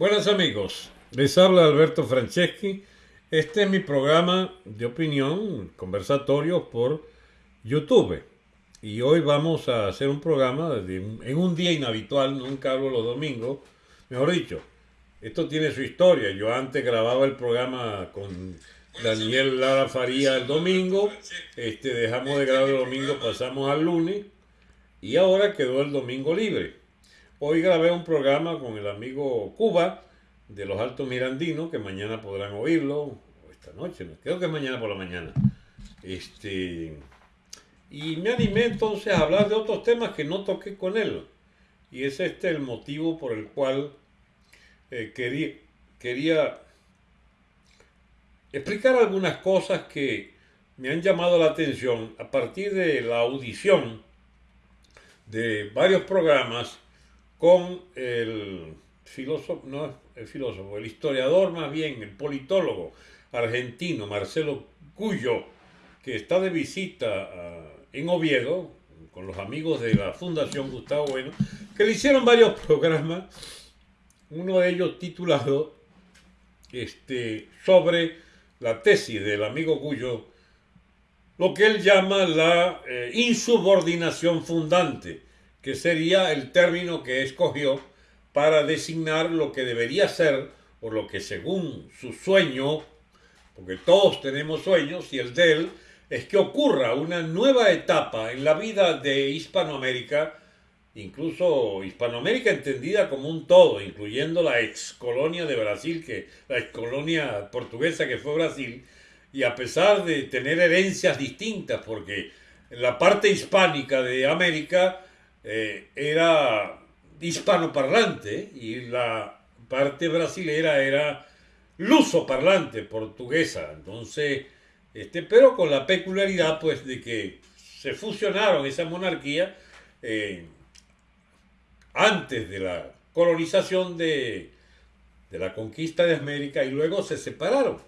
Buenas amigos, les habla Alberto Franceschi. Este es mi programa de opinión, conversatorios por YouTube. Y hoy vamos a hacer un programa en un día inhabitual, nunca hablo los domingos, mejor dicho, esto tiene su historia. Yo antes grababa el programa con Daniel Lara Faría el domingo, este, dejamos de grabar el domingo, pasamos al lunes y ahora quedó el domingo libre. Hoy grabé un programa con el amigo Cuba de los Altos Mirandinos, que mañana podrán oírlo, o esta noche, creo que es mañana por la mañana. Este, y me animé entonces a hablar de otros temas que no toqué con él. Y es este el motivo por el cual eh, quería, quería explicar algunas cosas que me han llamado la atención a partir de la audición de varios programas con el filósofo, no el filósofo, el historiador más bien, el politólogo argentino Marcelo Cuyo, que está de visita en Oviedo con los amigos de la Fundación Gustavo Bueno, que le hicieron varios programas, uno de ellos titulado este, sobre la tesis del amigo Cuyo, lo que él llama la eh, insubordinación fundante, que sería el término que escogió para designar lo que debería ser, o lo que según su sueño, porque todos tenemos sueños, y el de él, es que ocurra una nueva etapa en la vida de Hispanoamérica, incluso Hispanoamérica entendida como un todo, incluyendo la ex colonia de Brasil, que la ex colonia portuguesa que fue Brasil, y a pesar de tener herencias distintas, porque la parte hispánica de América eh, era hispanoparlante y la parte brasilera era luso parlante, portuguesa. Entonces, este, pero con la peculiaridad pues de que se fusionaron esa monarquía eh, antes de la colonización de, de la conquista de América y luego se separaron.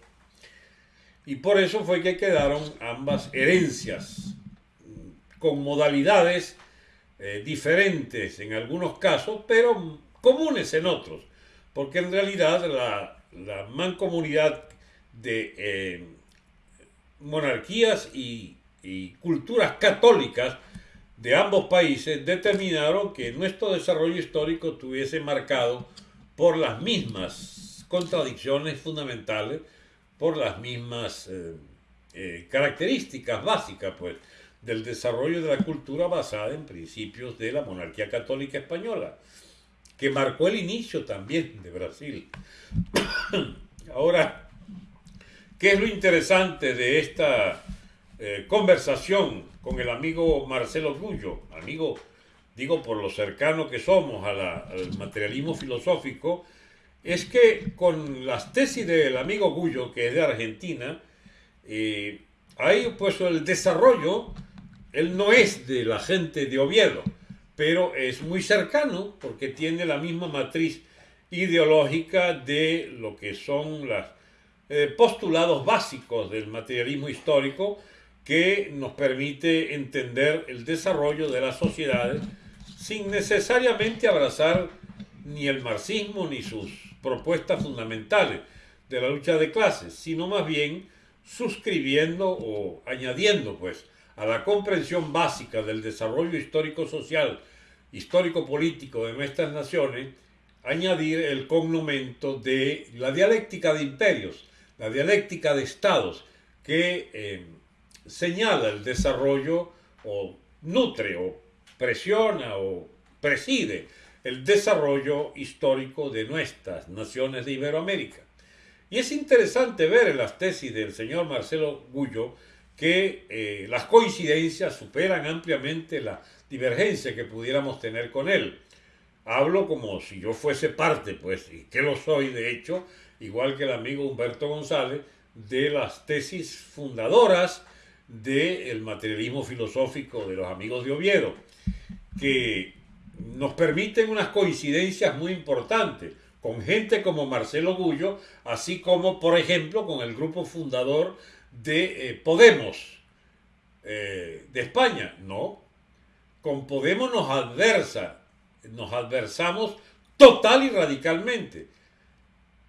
Y por eso fue que quedaron ambas herencias con modalidades eh, diferentes en algunos casos, pero comunes en otros, porque en realidad la, mancomunidad de eh, monarquías y, y culturas católicas de ambos países determinaron que nuestro desarrollo histórico estuviese marcado por las mismas contradicciones fundamentales, por las mismas eh, eh, características básicas pues, del desarrollo de la cultura basada en principios de la monarquía católica española, que marcó el inicio también de Brasil. Ahora, ¿qué es lo interesante de esta eh, conversación con el amigo Marcelo Gullo, amigo, digo por lo cercano que somos al materialismo filosófico, es que con las tesis del amigo Gullo, que es de Argentina, eh, hay pues el desarrollo, él no es de la gente de Oviedo, pero es muy cercano porque tiene la misma matriz ideológica de lo que son los eh, postulados básicos del materialismo histórico, que nos permite entender el desarrollo de las sociedades sin necesariamente abrazar ni el marxismo ni sus propuestas fundamentales de la lucha de clases, sino más bien suscribiendo o añadiendo pues a la comprensión básica del desarrollo histórico-social, histórico-político de nuestras naciones, añadir el cognomento de la dialéctica de imperios, la dialéctica de estados, que eh, señala el desarrollo o nutre o presiona o preside el desarrollo histórico de nuestras naciones de Iberoamérica. Y es interesante ver en las tesis del señor Marcelo Gullo que eh, las coincidencias superan ampliamente la divergencia que pudiéramos tener con él. Hablo como si yo fuese parte, pues, y que lo soy de hecho, igual que el amigo Humberto González, de las tesis fundadoras del materialismo filosófico de los amigos de Oviedo, que nos permiten unas coincidencias muy importantes con gente como Marcelo Gullo, así como, por ejemplo, con el grupo fundador de eh, Podemos eh, de España. No, con Podemos nos adversa, nos adversamos total y radicalmente.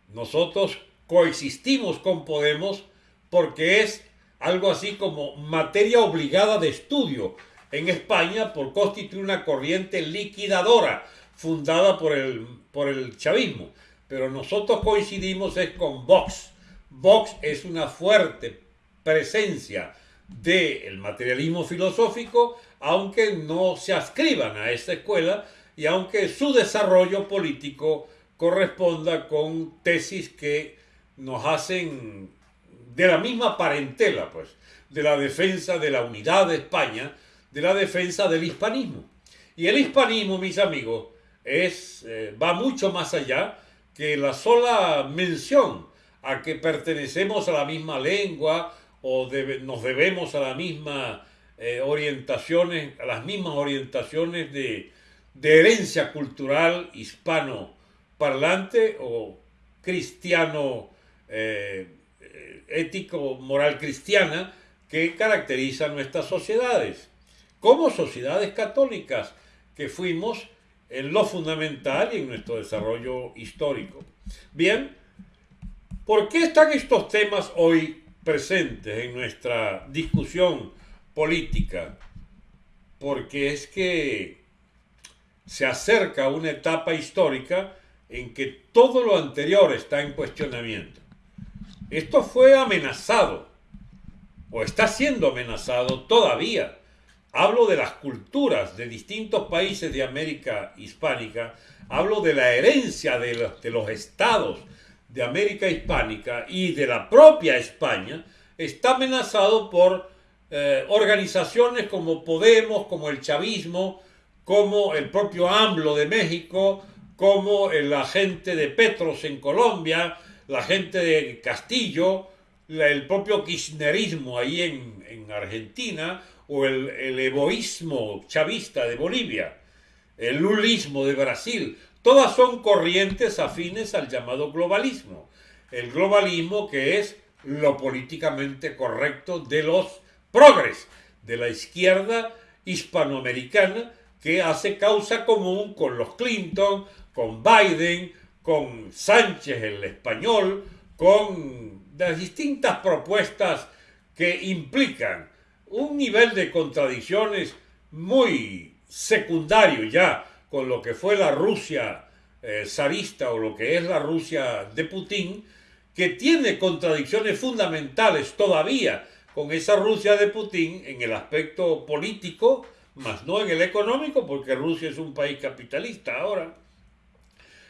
Nosotros coexistimos con Podemos porque es algo así como materia obligada de estudio en España por constituir una corriente liquidadora fundada por el, por el chavismo. Pero nosotros coincidimos es con Vox. Vox es una fuerte presencia del materialismo filosófico, aunque no se ascriban a esta escuela y aunque su desarrollo político corresponda con tesis que nos hacen de la misma parentela, pues, de la defensa de la unidad de España, de la defensa del hispanismo. Y el hispanismo, mis amigos, es, eh, va mucho más allá que la sola mención a que pertenecemos a la misma lengua o nos debemos a la misma eh, orientaciones, a las mismas orientaciones de, herencia cultural hispano parlante o cristiano eh, ético moral cristiana que caracteriza nuestras sociedades como sociedades católicas que fuimos en lo fundamental y en nuestro desarrollo histórico. Bien, ¿por qué están estos temas hoy presentes en nuestra discusión política? Porque es que se acerca una etapa histórica en que todo lo anterior está en cuestionamiento. Esto fue amenazado, o está siendo amenazado todavía hablo de las culturas de distintos países de América hispánica, hablo de la herencia de los, estados de América hispánica y de la propia España, está amenazado por eh, organizaciones como Podemos, como el chavismo, como el propio AMLO de México, como la gente de Petros en Colombia, la gente de Castillo, el propio kirchnerismo ahí en, en Argentina, o el, el egoísmo chavista de Bolivia, el lulismo de Brasil, todas son corrientes afines al llamado globalismo. El globalismo que es lo políticamente correcto de los progres, de la izquierda hispanoamericana que hace causa común con los Clinton, con Biden, con Sánchez el español, con las distintas propuestas que implican un nivel de contradicciones muy secundario ya con lo que fue la Rusia eh, zarista o lo que es la Rusia de Putin, que tiene contradicciones fundamentales todavía con esa Rusia de Putin en el aspecto político, más no en el económico, porque Rusia es un país capitalista ahora.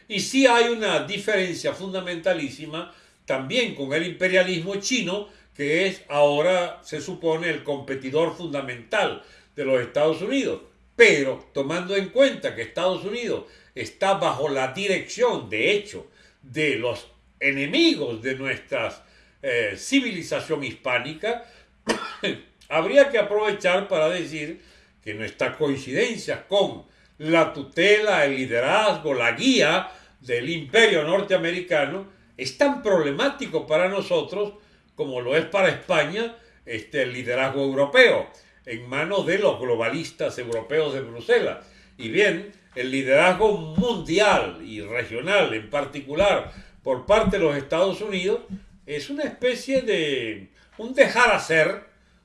Y sí hay una diferencia fundamentalísima también con el imperialismo chino, que es ahora, se supone, el competidor fundamental de los Estados Unidos. Pero tomando en cuenta que Estados Unidos está bajo la dirección, de hecho, de los enemigos de nuestra eh, civilización hispánica, habría que aprovechar para decir que nuestra coincidencia con la tutela, el liderazgo, la guía del imperio norteamericano es tan problemático para nosotros como lo es para España este, el liderazgo europeo, en manos de los globalistas europeos de Bruselas. Y bien, el liderazgo mundial y regional en particular por parte de los Estados Unidos es una especie de un dejar hacer,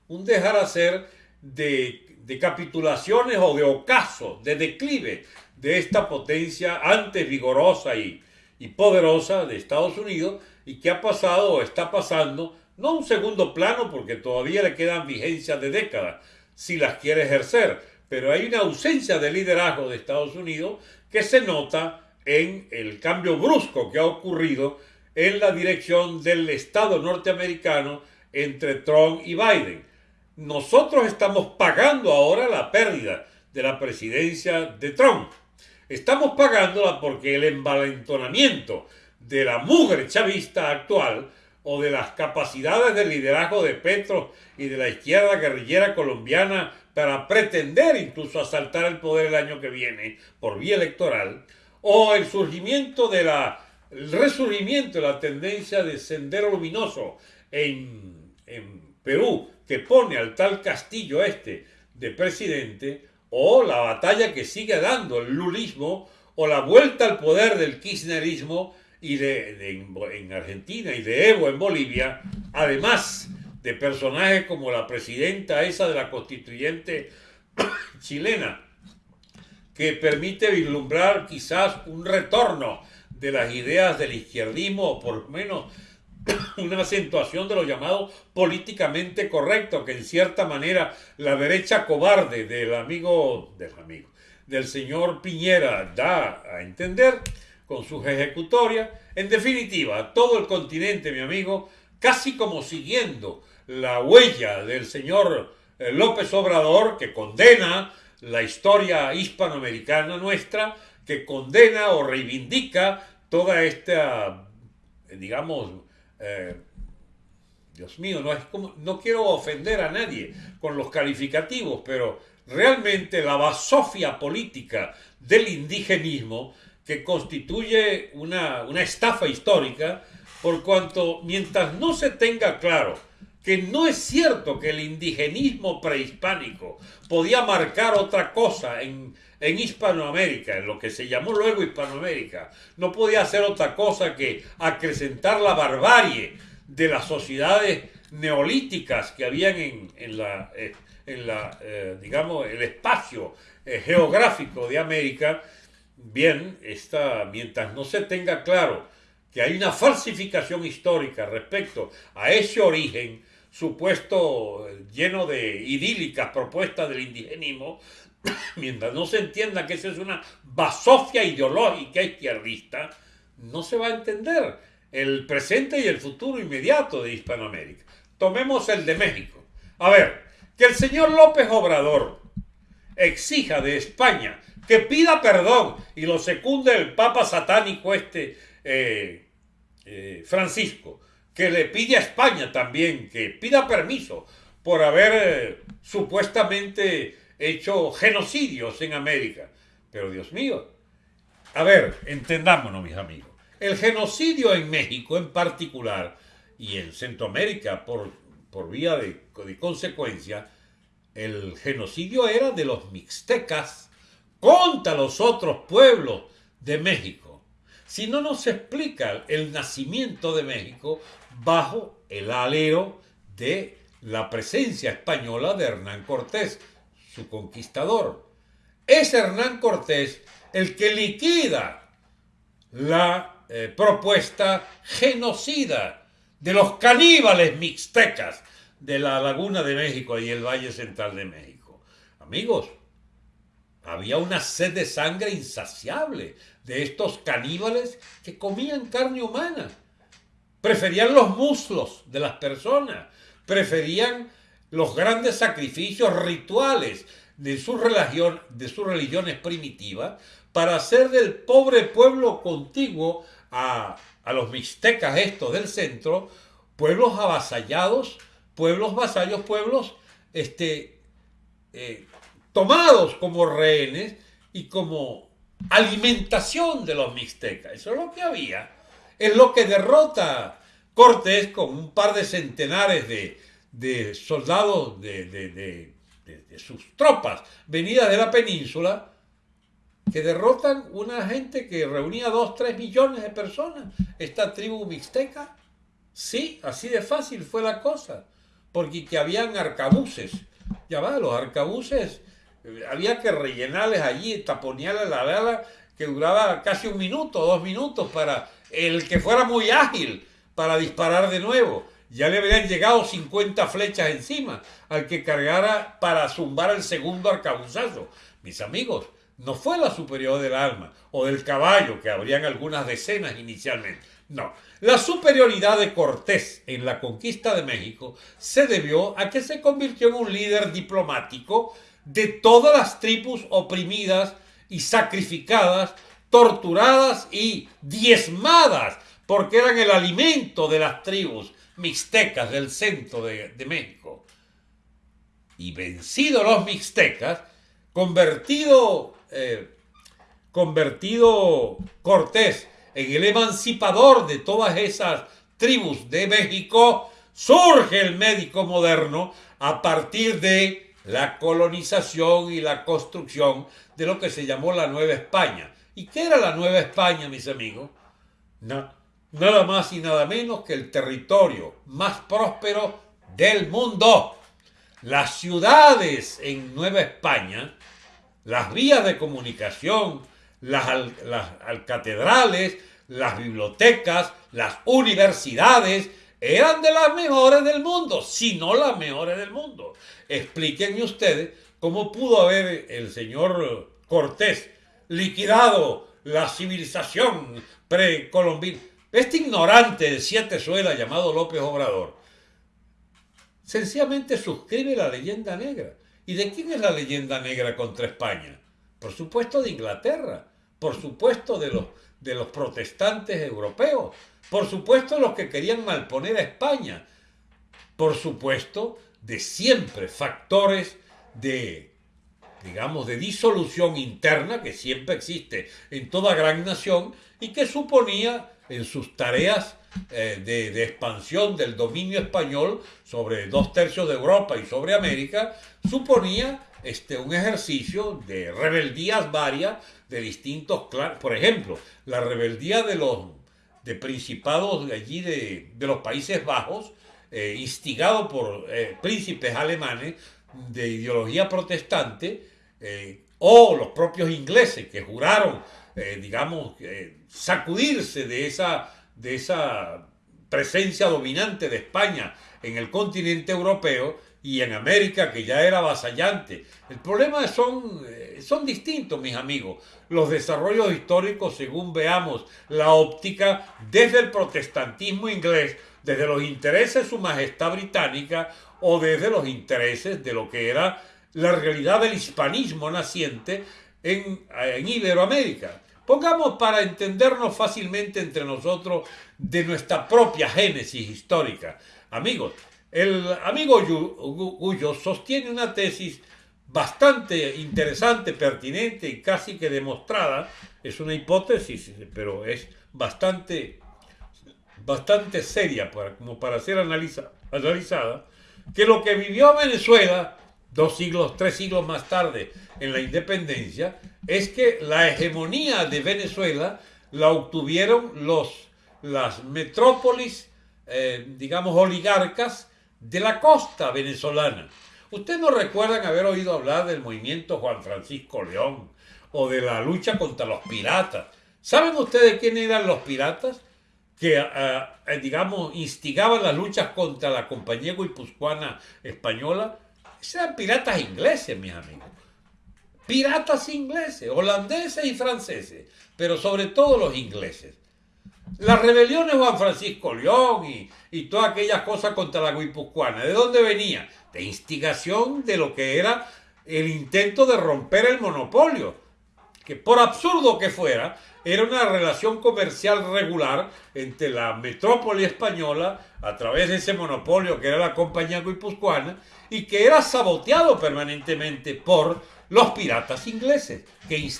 un dejar hacer de, capitulaciones o de ocaso, de declive de esta potencia antes vigorosa y, y poderosa de Estados Unidos y que ha pasado o está pasando, no un segundo plano porque todavía le quedan vigencias de décadas si las quiere ejercer, pero hay una ausencia de liderazgo de Estados Unidos que se nota en el cambio brusco que ha ocurrido en la dirección del Estado norteamericano entre Trump y Biden. Nosotros estamos pagando ahora la pérdida de la presidencia de Trump. Estamos pagándola porque el envalentonamiento de la mugre chavista actual o de las capacidades de liderazgo de Petro y de la izquierda guerrillera colombiana para pretender incluso asaltar el poder el año que viene por vía electoral, o el surgimiento de la el resurgimiento de la tendencia de Sendero Luminoso en, en Perú, que pone al tal Castillo este de presidente, o la batalla que sigue dando el lulismo, o la vuelta al poder del kirchnerismo y de, en Argentina y de Evo en Bolivia, además de personajes como la presidenta esa de la constituyente chilena, que permite vislumbrar quizás un retorno de las ideas del izquierdismo, o por lo menos una acentuación de lo llamado políticamente correcto, que en cierta manera la derecha cobarde del amigo, del amigo, del señor Piñera da a entender con sus ejecutorias. En definitiva, todo el continente, mi amigo, casi como siguiendo la huella del señor eh, López Obrador, que condena la historia hispanoamericana nuestra, que condena o reivindica toda esta, digamos, eh, Dios mío, no, es como, no quiero ofender a nadie con los calificativos, pero realmente la basofia política del indigenismo que constituye una, una estafa histórica, por cuanto mientras no se tenga claro que no es cierto que el indigenismo prehispánico podía marcar otra cosa en, en Hispanoamérica, en lo que se llamó luego Hispanoamérica, no podía hacer otra cosa que acrecentar la barbarie de las sociedades neolíticas que habían en, eh, en la eh, digamos, el espacio eh, geográfico de América, bien, está, mientras no se tenga claro que hay una falsificación histórica respecto a ese origen supuesto lleno de idílicas propuestas del indigenismo, mientras no se entienda que esa es una basofia ideológica izquierdista, no se va a entender el presente y el futuro inmediato de Hispanoamérica. Tomemos el de México. A ver, que el señor López Obrador exija de España que pida perdón y lo secunde el Papa satánico este eh, eh, Francisco, que le pide a España también que pida permiso por haber eh, supuestamente hecho genocidios en América. Pero Dios mío, a ver, entendámonos mis amigos. El genocidio en México en particular y en Centroamérica por, por vía de, de consecuencia, el genocidio era de los mixtecas contra los otros pueblos de México. Si no nos explica el nacimiento de México bajo el alero de la presencia española de Hernán Cortés, su conquistador. Es Hernán Cortés el que liquida la eh, propuesta genocida de los caníbales mixtecas de la Laguna de México y el Valle Central de México. Amigos, había una sed de sangre insaciable de estos caníbales que comían carne humana. Preferían los muslos de las personas, preferían los grandes sacrificios rituales de su religión, de sus religiones primitivas, para hacer del pobre pueblo contiguo a, los mixtecas estos del centro, pueblos avasallados, pueblos vasallos, pueblos este, eh, tomados como rehenes y como alimentación de los mixtecas. Eso es lo que había. Es lo que derrota Cortés con un par de centenares de, de soldados de, sus tropas venidas de la península que derrotan una gente que reunía 2, 3 millones de personas, esta tribu mixteca. Sí, así de fácil fue la cosa, porque que habían arcabuces. Ya va, los arcabuces había que rellenarles allí, taponearles la bala que duraba casi un minuto, dos minutos para el que fuera muy ágil para disparar de nuevo ya le habían llegado 50 flechas encima al que cargara para zumbar el segundo arcabuzazo. Mis amigos, no fue la superior del alma o del caballo, que habrían algunas decenas inicialmente. No, la superioridad de Cortés en la conquista de México se debió a que se convirtió en un líder diplomático de todas las tribus oprimidas y sacrificadas, torturadas y diezmadas, porque eran el alimento de las tribus mixtecas del centro de, México. Y vencidos los mixtecas, convertido, eh, convertido Cortés en el emancipador de todas esas tribus de México, surge el médico moderno a partir de la colonización y la construcción de lo que se llamó la Nueva España. ¿Y qué era la Nueva España, mis amigos? nada más y nada menos que el territorio más próspero del mundo. Las ciudades en Nueva España, las vías de comunicación, las, las catedrales, las bibliotecas, las universidades, eran de las mejores del mundo, si no las mejores del mundo. Explíquenme ustedes cómo pudo haber el señor Cortés liquidado la civilización precolombina. Este ignorante de siete suelas llamado López Obrador, sencillamente suscribe la leyenda negra. ¿Y de quién es la leyenda negra contra España? Por supuesto de Inglaterra, por supuesto de los, de los protestantes europeos, por supuesto los que querían malponer a España, por supuesto de siempre factores de, digamos, de disolución interna que siempre existe en toda gran nación y que suponía en sus tareas eh, de, expansión del dominio español sobre dos tercios de Europa y sobre América, suponía este, un ejercicio de rebeldías varias de distintos clanes. Por ejemplo, la rebeldía de los de principados de allí de, los Países Bajos, eh, instigado por eh, príncipes alemanes de ideología protestante, o los propios ingleses que juraron eh, digamos, sacudirse de esa, de esa presencia dominante de España en el continente europeo y en América, que ya era avasallante. El problema son, eh, son distintos, mis amigos. Los desarrollos históricos, según veamos la óptica, desde el protestantismo inglés, desde los intereses de su majestad británica o desde los intereses de lo que era la realidad del hispanismo naciente en, en Iberoamérica. Pongamos para entendernos fácilmente entre nosotros de nuestra propia génesis histórica. Amigos, el amigo Gullo sostiene una tesis bastante interesante, pertinente y casi que demostrada. Es una hipótesis, pero es bastante, bastante seria para, como para ser analizada, que lo que vivió Venezuela dos siglos, tres siglos más tarde en la independencia, es que la hegemonía de Venezuela la obtuvieron los, las metrópolis, eh, digamos, oligarcas de la costa venezolana. Ustedes no recuerdan haber oído hablar del movimiento Juan Francisco León o de la lucha contra los piratas. ¿Saben ustedes quiénes eran los piratas? que, eh, digamos, instigaban las luchas contra la compañía guipuzcoana española sean piratas ingleses, mis amigos. Piratas ingleses, holandeses y franceses, pero sobre todo los ingleses. Las rebeliones Juan Francisco León y, y todas aquellas cosas contra la guipuzcoana, ¿de dónde venía? De instigación de lo que era el intento de romper el monopolio, que por absurdo que fuera, era una relación comercial regular entre la metrópoli española, a través de ese monopolio que era la compañía guipuzcoana, y que era saboteado permanentemente por los piratas ingleses, que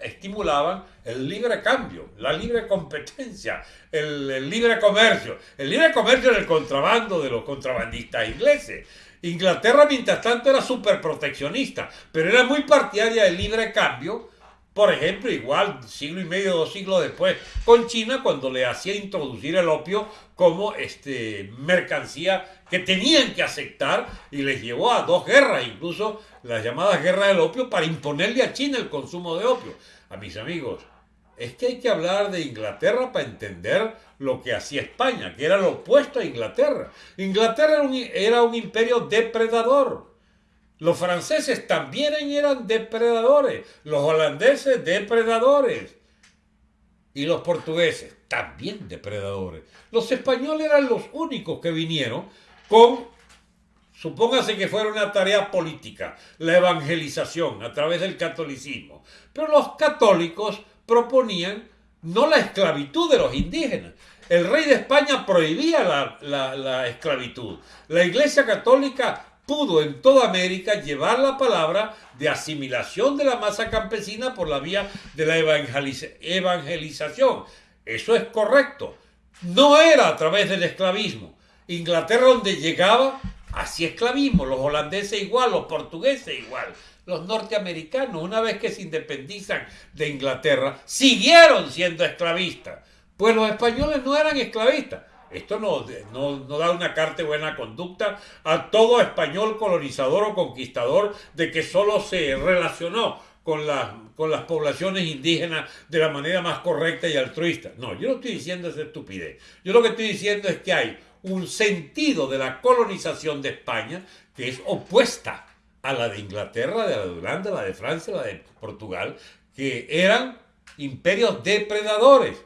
estimulaban el libre cambio, la libre competencia, el, libre comercio, el libre comercio del contrabando de los contrabandistas ingleses. Inglaterra, mientras tanto, era súper proteccionista, pero era muy partidaria del libre cambio por ejemplo, igual siglo y medio, dos siglos después, con China cuando le hacía introducir el opio como este, mercancía que tenían que aceptar y les llevó a dos guerras, incluso las llamadas guerras del opio, para imponerle a China el consumo de opio. A mis amigos, es que hay que hablar de Inglaterra para entender lo que hacía España, que era lo opuesto a Inglaterra. Inglaterra era un, era un imperio depredador los franceses también eran depredadores, los holandeses depredadores y los portugueses también depredadores. Los españoles eran los únicos que vinieron con, supóngase que fuera una tarea política, la evangelización a través del catolicismo. Pero los católicos proponían no la esclavitud de los indígenas. El rey de España prohibía la, la esclavitud. La Iglesia Católica pudo en toda América llevar la palabra de asimilación de la masa campesina por la vía de la evangelización. Eso es correcto. No era a través del esclavismo. Inglaterra donde llegaba, hacía esclavismo. Los holandeses igual, los portugueses igual. Los norteamericanos, una vez que se independizan de Inglaterra, siguieron siendo esclavistas Pues los españoles no eran esclavistas. Esto no, no, da una carta de buena conducta a todo español colonizador o conquistador de que solo se relacionó con, con las poblaciones indígenas de la manera más correcta y altruista. No, yo no estoy diciendo esa estupidez. Yo lo que estoy diciendo es que hay un sentido de la colonización de España que es opuesta a la de Inglaterra, de la de Holanda, la de Francia, la de Portugal, que eran imperios depredadores.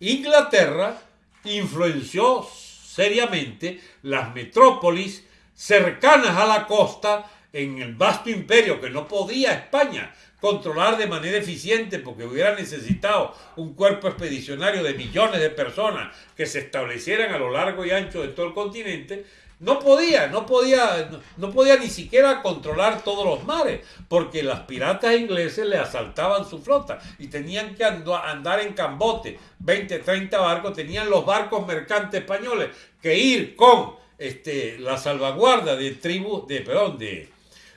Inglaterra influenció seriamente las metrópolis cercanas a la costa en el vasto imperio que no podía España controlar de manera eficiente porque hubiera necesitado un cuerpo expedicionario de millones de personas que se establecieran a lo largo y ancho de todo el continente, no podía, no podía, no, podía ni siquiera controlar todos los mares, porque las piratas ingleses le asaltaban su flota y tenían que andar en cambote, 20, 30 barcos, tenían los barcos mercantes españoles que ir con este, la salvaguarda de tribus, de, perdón, de,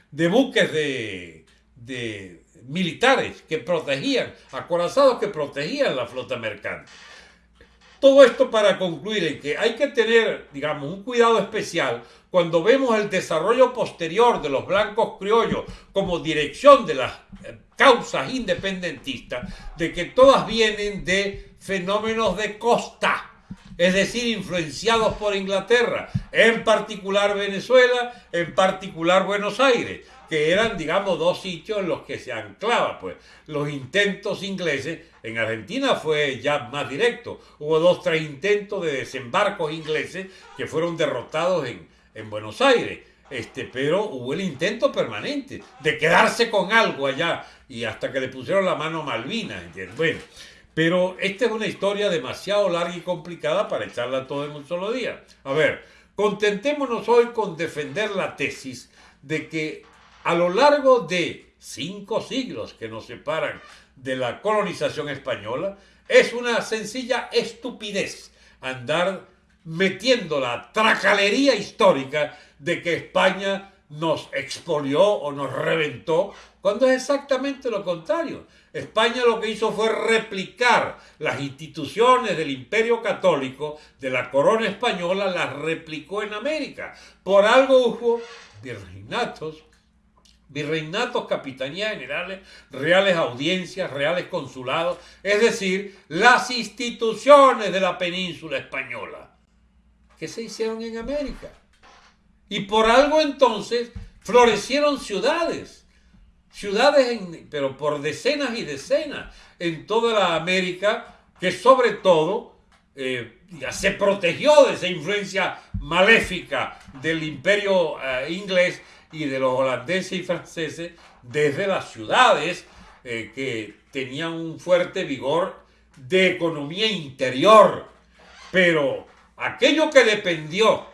de buques de, de militares que protegían, acorazados que protegían la flota mercante. Todo esto para concluir que hay que tener, digamos, un cuidado especial cuando vemos el desarrollo posterior de los blancos criollos como dirección de las eh, causas independentistas, de que todas vienen de fenómenos de costa, es decir, influenciados por Inglaterra, en particular Venezuela, en particular Buenos Aires que eran, digamos, dos sitios en los que se anclaba, pues, los intentos ingleses. En Argentina fue ya más directo. Hubo dos, tres intentos de desembarcos ingleses que fueron derrotados en, en Buenos Aires. Este, pero hubo el intento permanente de quedarse con algo allá y hasta que le pusieron la mano a Malvinas, Bueno, pero esta es una historia demasiado larga y complicada para echarla todo en un solo día. A ver, contentémonos hoy con defender la tesis de que a lo largo de cinco siglos que nos separan de la colonización española, es una sencilla estupidez andar metiendo la tracalería histórica de que España nos expolió o nos reventó, cuando es exactamente lo contrario. España lo que hizo fue replicar las instituciones del imperio católico, de la corona española, las replicó en América. Por algo hubo virreinatos, virreinatos, capitanías generales, reales audiencias, reales consulados, es decir, las instituciones de la península española que se hicieron en América. Y por algo entonces florecieron ciudades, ciudades, pero por decenas y decenas en toda la América, que sobre todo eh, se protegió de esa influencia maléfica del imperio eh, inglés y de los holandeses y franceses desde las ciudades eh, que tenían un fuerte vigor de economía interior. Pero aquello que dependió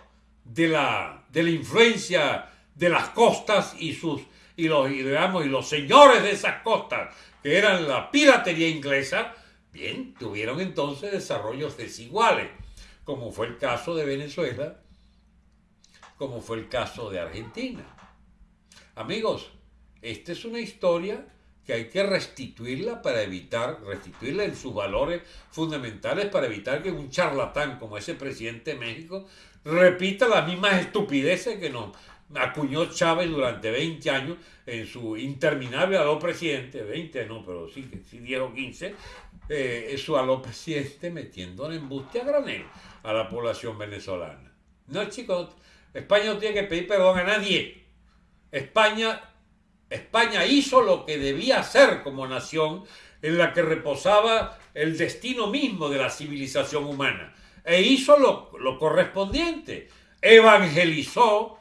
de la, de la influencia de las costas y sus y los, y, y los señores de esas costas, que eran la piratería inglesa, bien, tuvieron entonces desarrollos desiguales, como fue el caso de Venezuela, como fue el caso de Argentina. Amigos, esta es una historia que hay que restituirla para evitar, restituirla en sus valores fundamentales para evitar que un charlatán como ese presidente de México repita las mismas estupideces que nos acuñó Chávez durante 20 años en su interminable aló presidente, 20 no, pero sí, sí 10 o 15, eh, su aló presidente metiendo en embuste a granel a la población venezolana. No, chicos, España no tiene que pedir perdón a nadie. España, España hizo lo que debía hacer como nación en la que reposaba el destino mismo de la civilización humana. E hizo lo, lo correspondiente. Evangelizó,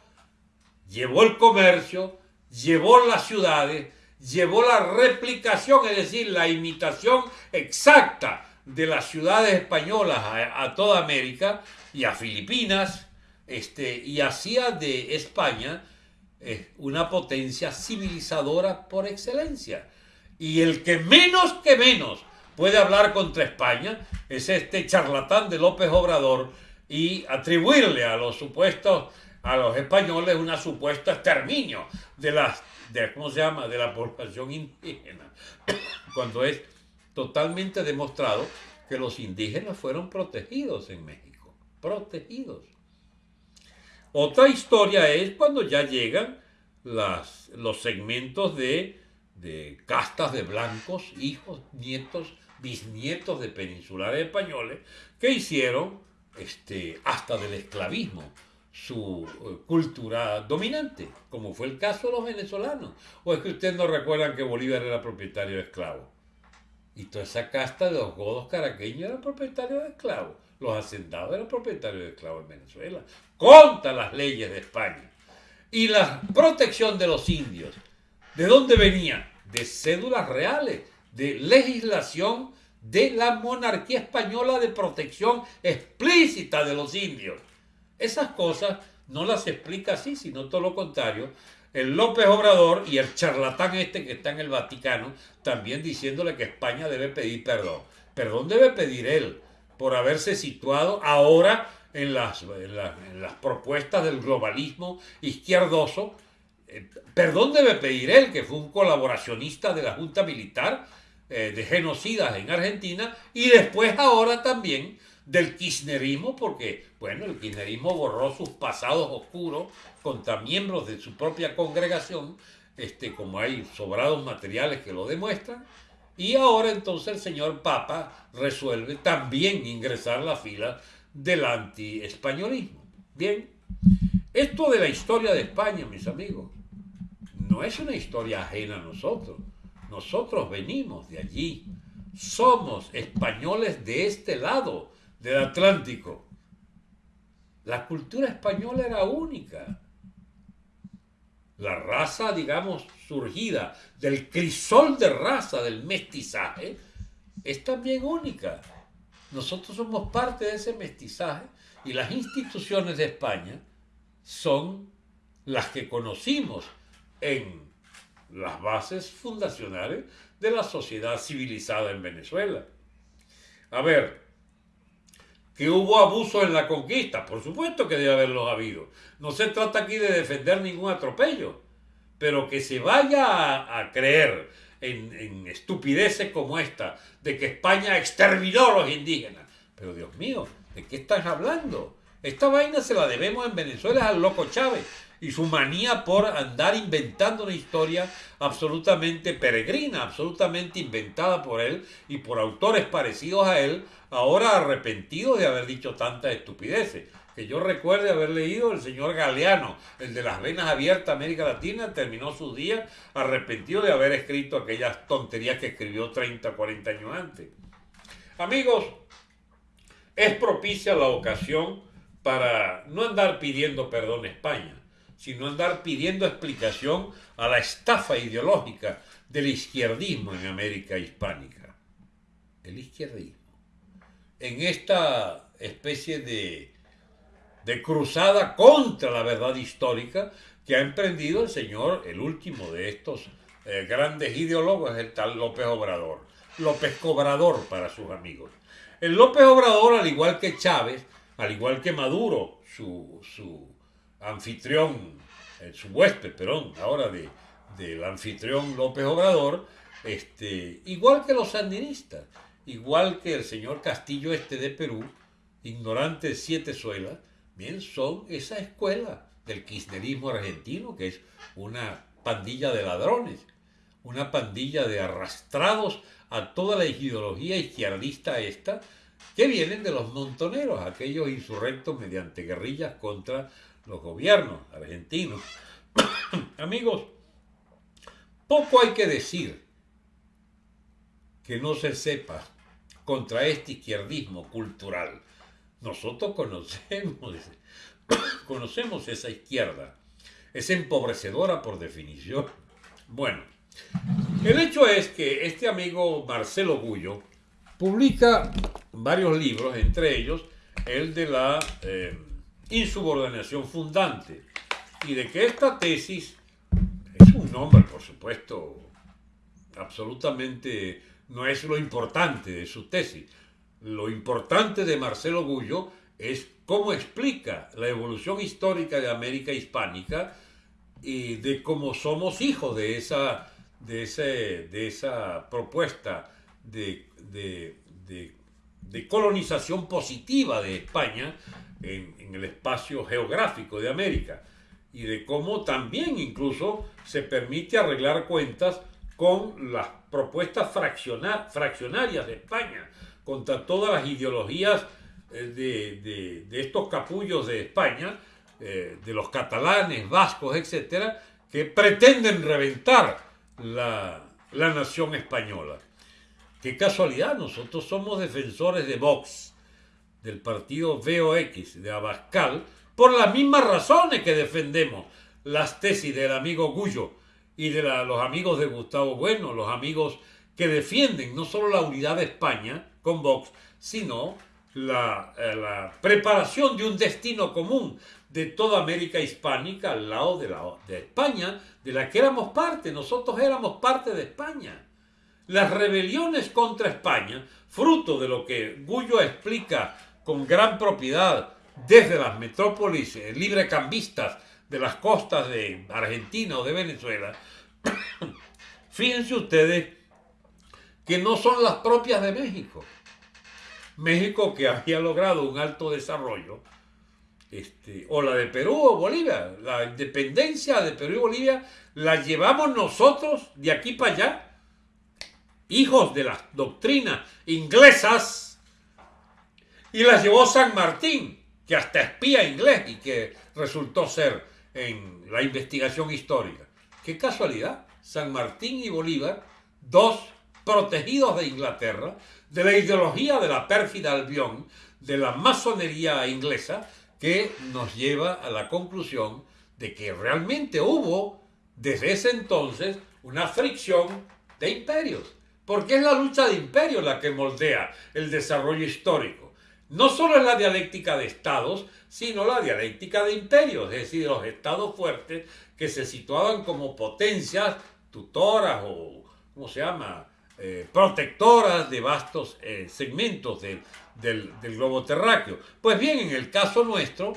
llevó el comercio, llevó las ciudades, llevó la replicación, es decir, la imitación exacta de las ciudades españolas a, toda América y a Filipinas, este, y hacía de España es una potencia civilizadora por excelencia. Y el que menos que menos puede hablar contra España es este charlatán de López Obrador y atribuirle a los supuestos, a los españoles una supuesta exterminio de las, de, ¿cómo se llama?, de la población indígena, cuando es totalmente demostrado que los indígenas fueron protegidos en México, protegidos. Otra historia es cuando ya llegan los segmentos de, de castas de blancos, hijos, nietos, bisnietos de peninsulares españoles, que hicieron este, hasta del esclavismo su eh, cultura dominante, como fue el caso de los venezolanos. ¿O es que ustedes no recuerdan que Bolívar era propietario de esclavos? Y toda esa casta de los godos caraqueños era propietario de esclavos. Los hacendados eran propietarios de esclavos en Venezuela. Contra las leyes de España. Y la protección de los indios. ¿De dónde venía? De cédulas reales, de legislación de la monarquía española de protección explícita de los indios. Esas cosas no las explica así, sino todo lo contrario. El López Obrador y el charlatán este que está en el Vaticano también diciéndole que España debe pedir perdón. Perdón debe pedir él por haberse situado ahora en las, en las propuestas del globalismo izquierdoso. Eh, perdón debe pedir él, que fue un colaboracionista de la Junta Militar eh, de genocidas en Argentina y después ahora también del kirchnerismo, porque, bueno, el kirchnerismo borró sus pasados oscuros contra miembros de su propia congregación, este, como hay sobrados materiales que lo demuestran, y ahora entonces el señor Papa resuelve también ingresar la fila del anti-españolismo. Bien, esto de la historia de España, mis amigos, no es una historia ajena a nosotros. Nosotros venimos de allí. Somos españoles de este lado del Atlántico. La cultura española era única. La raza, digamos, surgida del crisol de raza del mestizaje, es también única. Nosotros somos parte de ese mestizaje y las instituciones de España son las que conocimos en las bases fundacionales de la sociedad civilizada en Venezuela. A ver, que hubo abuso en la conquista, por supuesto que debe haberlos habido. No se trata aquí de defender ningún atropello, pero que se vaya a, creer en, estupideces como esta, de que España exterminó a los indígenas. Pero Dios mío, ¿de qué estás hablando? Esta vaina se la debemos en Venezuela al loco Chávez y su manía por andar inventando una historia absolutamente peregrina, absolutamente inventada por él y por autores parecidos a él, ahora arrepentidos de haber dicho tantas estupideces. Que yo recuerde haber leído el señor Galeano, el de las venas abiertas América Latina, terminó sus días arrepentido de haber escrito aquellas tonterías que escribió 30, 40 años antes. Amigos, es propicia la ocasión para no andar pidiendo perdón a España, sino andar pidiendo explicación a la estafa ideológica del izquierdismo en América hispánica. El izquierdismo. En esta especie de, de cruzada contra la verdad histórica que ha emprendido el señor, el último de estos eh, grandes ideólogos, el tal López Obrador. López Cobrador para sus amigos. El López Obrador, al igual que Chávez, al igual que Maduro, su, su anfitrión, eh, su huésped, perdón, ahora de, del anfitrión López Obrador, este, igual que los sandinistas, igual que el señor Castillo este de Perú, ignorante de siete suelas, son esa escuela del kirchnerismo argentino, que es una pandilla de ladrones, una pandilla de arrastrados a toda la ideología izquierdista esta, que vienen de los montoneros, aquellos insurrectos mediante guerrillas contra los gobiernos argentinos. Amigos, poco hay que decir que no se sepa contra este izquierdismo cultural. Nosotros conocemos, conocemos esa izquierda. Es empobrecedora por definición. Bueno, el hecho es que este amigo Marcelo Gullo publica varios libros, entre ellos el de la... Eh, insubordinación fundante, y de que esta tesis es un nombre, por supuesto, absolutamente no es lo importante de su tesis. Lo importante de Marcelo Gullo es cómo explica la evolución histórica de América hispánica y de cómo somos hijos de esa, de de esa propuesta de, colonización positiva de España en, en, el espacio geográfico de América y de cómo también incluso se permite arreglar cuentas con las propuestas fraccionarias de España contra todas las ideologías eh, de, estos capullos de España, eh, de los catalanes, vascos, etcétera, que pretenden reventar la, la nación española. Qué casualidad, nosotros somos defensores de Vox, del partido VOX, de Abascal, por las mismas razones que defendemos las tesis del amigo Gullo y de los amigos de Gustavo Bueno, los amigos que defienden no solo la unidad de España con Vox, sino la, eh, la, preparación de un destino común de toda América hispánica al lado de, la, de España, de la que éramos parte, nosotros éramos parte de España. Las rebeliones contra España, fruto de lo que Gullo explica con gran propiedad desde las metrópolis eh, librecambistas de las costas de Argentina o de Venezuela, fíjense ustedes que no son las propias de México. México que había logrado un alto desarrollo, este, o la de Perú o Bolivia, la independencia de Perú y Bolivia la llevamos nosotros de aquí para allá, hijos de las doctrinas inglesas, y las llevó San Martín, que hasta espía inglés y que resultó ser en la investigación histórica. Qué casualidad, San Martín y Bolívar, dos protegidos de Inglaterra, de la ideología de la pérfida Albión, de la masonería inglesa, que nos lleva a la conclusión de que realmente hubo desde ese entonces una fricción de imperios, porque es la lucha de imperios la que moldea el desarrollo histórico. No solo es la dialéctica de estados, sino la dialéctica de imperios, es decir, los estados fuertes que se situaban como potencias tutoras o, ¿cómo se llama?, eh, protectoras de vastos eh, segmentos del, del, globo terráqueo. Pues bien, en el caso nuestro,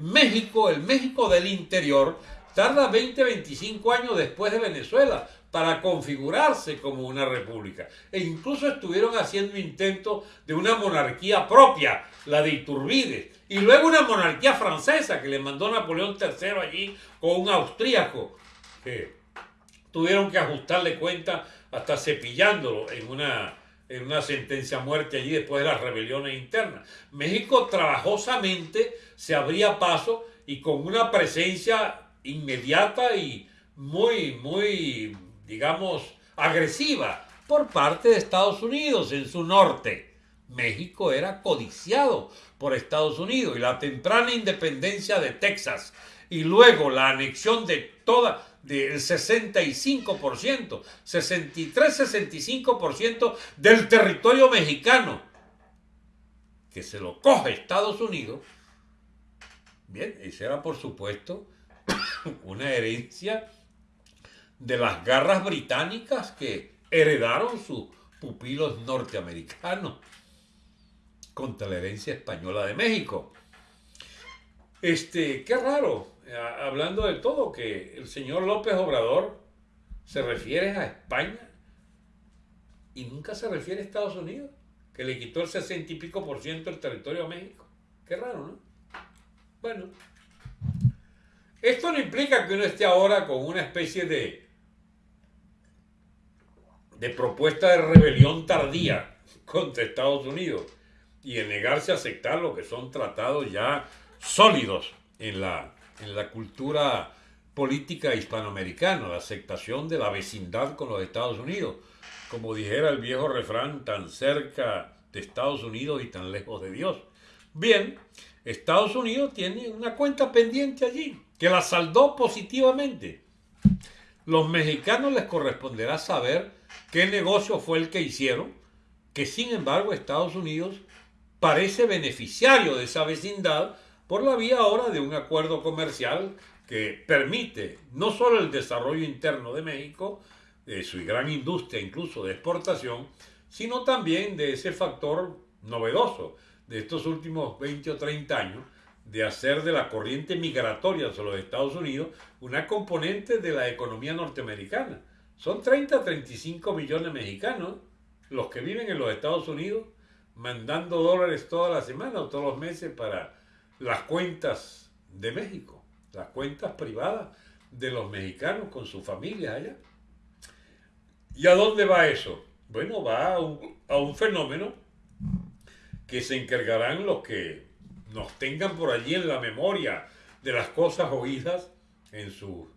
México, el México del interior, tarda 20, 25 años después de Venezuela para configurarse como una república. E incluso estuvieron haciendo intentos de una monarquía propia, la de Iturbide, y luego una monarquía francesa que le mandó Napoleón III allí con un austríaco, que tuvieron que ajustarle cuenta hasta cepillándolo en una, en una sentencia a muerte allí después de las rebeliones internas. México trabajosamente se abría paso y con una presencia inmediata y muy, muy, digamos, agresiva por parte de Estados Unidos en su norte. México era codiciado por Estados Unidos y la temprana independencia de Texas y luego la anexión de toda del 65%, 63-65% del territorio mexicano, que se lo coge Estados Unidos, bien, esa era por supuesto una herencia de las garras británicas que heredaron sus pupilos norteamericanos contra la herencia española de México. Este, qué raro, hablando de todo, que el señor López Obrador se refiere a España y nunca se refiere a Estados Unidos, que le quitó el sesenta y pico por ciento del territorio a México. Qué raro, ¿no? Bueno, esto no implica que uno esté ahora con una especie de, de propuesta de rebelión tardía contra Estados Unidos y en negarse a aceptar lo que son tratados ya sólidos en la en la cultura política hispanoamericana, la aceptación de la vecindad con los Estados Unidos. Como dijera el viejo refrán, tan cerca de Estados Unidos y tan lejos de Dios. Bien, Estados Unidos tiene una cuenta pendiente allí, que la saldó positivamente. Los mexicanos les corresponderá saber qué negocio fue el que hicieron, que sin embargo Estados Unidos parece beneficiario de esa vecindad por la vía ahora de un acuerdo comercial que permite no solo el desarrollo interno de México, de su gran industria incluso de exportación, sino también de ese factor novedoso de estos últimos 20 o 30 años, de hacer de la corriente migratoria hacia los Estados Unidos una componente de la economía norteamericana. Son 30 a 35 millones de mexicanos los que viven en los Estados Unidos, mandando dólares toda la semana o todos los meses para las cuentas de México, las cuentas privadas de los mexicanos con sus familias allá. ¿Y a dónde va eso? Bueno, va a un, fenómeno que se encargarán los que nos tengan por allí en la memoria de las cosas oídas en su,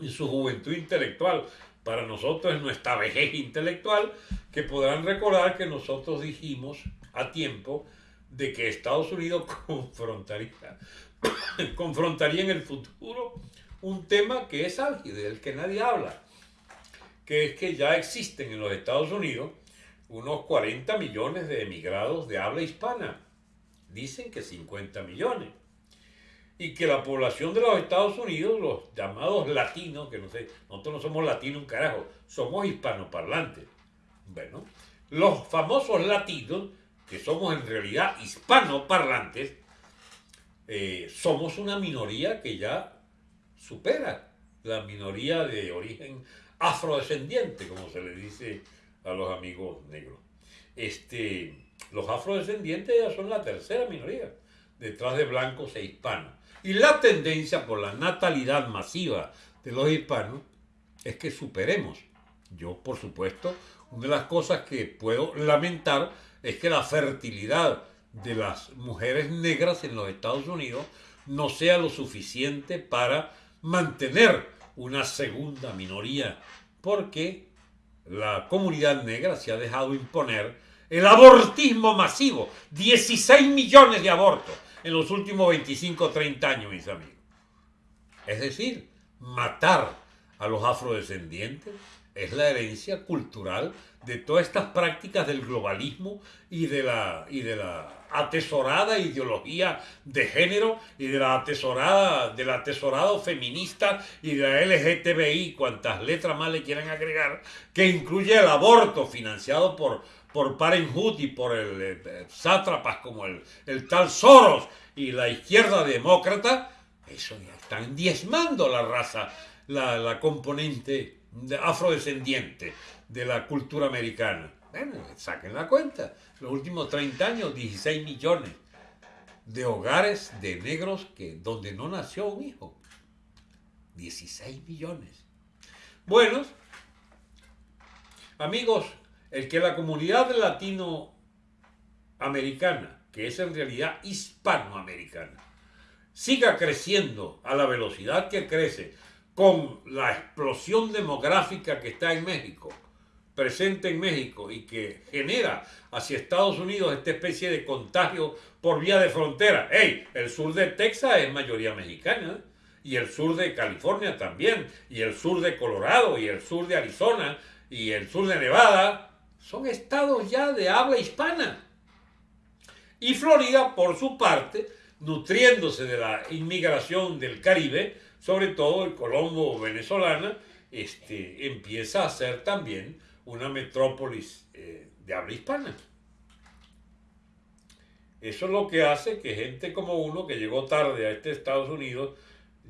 en su juventud intelectual. Para nosotros en nuestra vejez intelectual, que podrán recordar que nosotros dijimos a tiempo de que Estados Unidos confrontaría, confrontaría en el futuro un tema que es álgido, del que nadie habla, que es que ya existen en los Estados Unidos unos 40 millones de emigrados de habla hispana. Dicen que 50 millones. Y que la población de los Estados Unidos, los llamados latinos, que no sé, nosotros no somos latinos un carajo, somos hispanoparlantes. Bueno, los famosos latinos, que somos en realidad hispanoparlantes, eh, somos una minoría que ya supera la minoría de origen afrodescendiente, como se le dice a los amigos negros. Este, los afrodescendientes ya son la tercera minoría, detrás de blancos e hispanos. Y la tendencia por la natalidad masiva de los hispanos es que superemos. Yo, por supuesto, una de las cosas que puedo lamentar es que la fertilidad de las mujeres negras en los Estados Unidos no sea lo suficiente para mantener una segunda minoría, porque la comunidad negra se ha dejado imponer el abortismo masivo, 16 millones de abortos en los últimos 25 o 30 años, mis amigos. Es decir, matar a los afrodescendientes es la herencia cultural de todas estas prácticas del globalismo y de la, y de la atesorada ideología de género y de la atesorada, del atesorado feminista y de la LGTBI, cuantas letras más le quieran agregar, que incluye el aborto financiado por, por Parenthood y por el, eh, sátrapas como el, el tal Soros y la izquierda demócrata, eso ya están diezmando la raza, la, la componente afrodescendiente de la cultura americana. Bueno, saquen la cuenta. Los últimos 30 años, 16 millones de hogares de negros que, donde no nació un hijo. 16 millones. Bueno, amigos, el que la comunidad latinoamericana, que es en realidad hispanoamericana, siga creciendo a la velocidad que crece, con la explosión demográfica que está en México, presente en México y que genera hacia Estados Unidos esta especie de contagio por vía de frontera. ¡Ey! El sur de Texas es mayoría mexicana y el sur de California también, y el sur de Colorado, y el sur de Arizona, y el sur de Nevada, son estados ya de habla hispana. Y Florida, por su parte, nutriéndose de la inmigración del Caribe, sobre todo el Colombo venezolana, este, empieza a ser también una metrópolis eh, de habla hispana. Eso es lo que hace que gente como uno que llegó tarde a este Estados Unidos,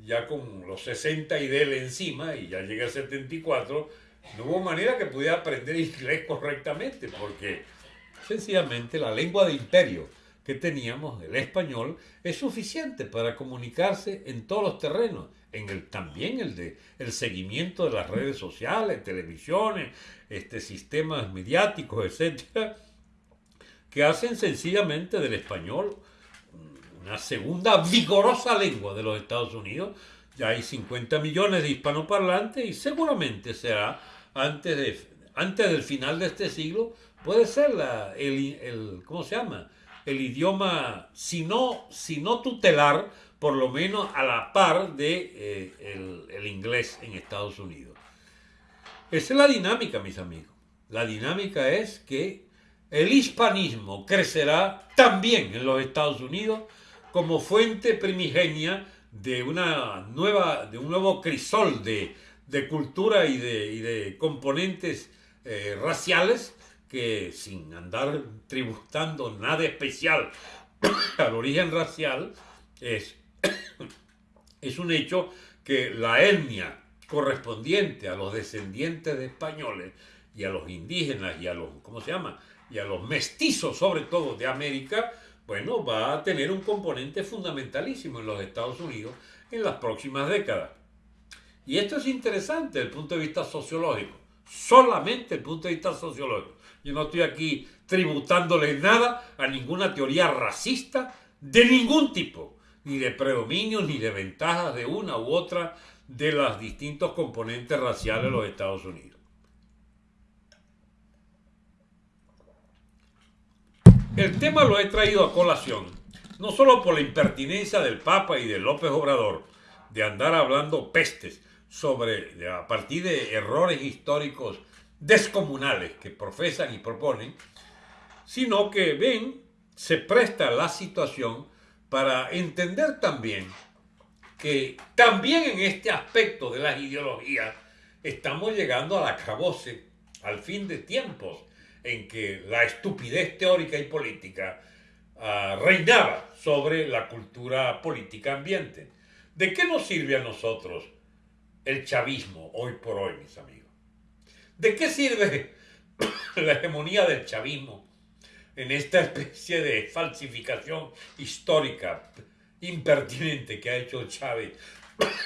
ya con los 60 y él encima, y ya llega a 74, no hubo manera que pudiera aprender inglés correctamente, porque sencillamente la lengua de imperio que teníamos, el español, es suficiente para comunicarse en todos los terrenos, en el, también el de el seguimiento de las redes sociales, televisiones, este, sistemas mediáticos, etcétera, que hacen sencillamente del español una segunda vigorosa lengua de los Estados Unidos. Ya hay 50 millones de hispanoparlantes y seguramente será antes, de, antes del final de este siglo, puede ser la, el, el, ¿cómo se llama? El idioma, si no, si no tutelar, por lo menos a la par de eh, el, inglés en Estados Unidos. Esa es la dinámica, mis amigos. La dinámica es que el hispanismo crecerá también en los Estados Unidos como fuente primigenia de, una nueva, de un nuevo crisol de, cultura y de, componentes eh, raciales que sin andar tributando nada especial al origen racial, es es un hecho que la etnia correspondiente a los descendientes de españoles y a los indígenas y a los, ¿cómo se llama? y a los mestizos, sobre todo de América, bueno, va a tener un componente fundamentalísimo en los Estados Unidos en las próximas décadas. Y esto es interesante desde el punto de vista sociológico, solamente desde el punto de vista sociológico. Yo no estoy aquí tributándole nada a ninguna teoría racista de ningún tipo, ni de predominio, ni de ventajas de una u otra de los distintos componentes raciales de los Estados Unidos. El tema lo he traído a colación, no solo por la impertinencia del Papa y de López Obrador, de andar hablando pestes sobre, a partir de errores históricos descomunales que profesan y proponen, sino que ven, se presta la situación para entender también que también en este aspecto de las ideologías estamos llegando al acabose, al fin de tiempos, en que la estupidez teórica y política uh, reinaba sobre la cultura política ambiente. ¿De qué nos sirve a nosotros el chavismo hoy por hoy, mis amigos? ¿De qué sirve la hegemonía del chavismo en esta especie de falsificación histórica impertinente que ha hecho Chávez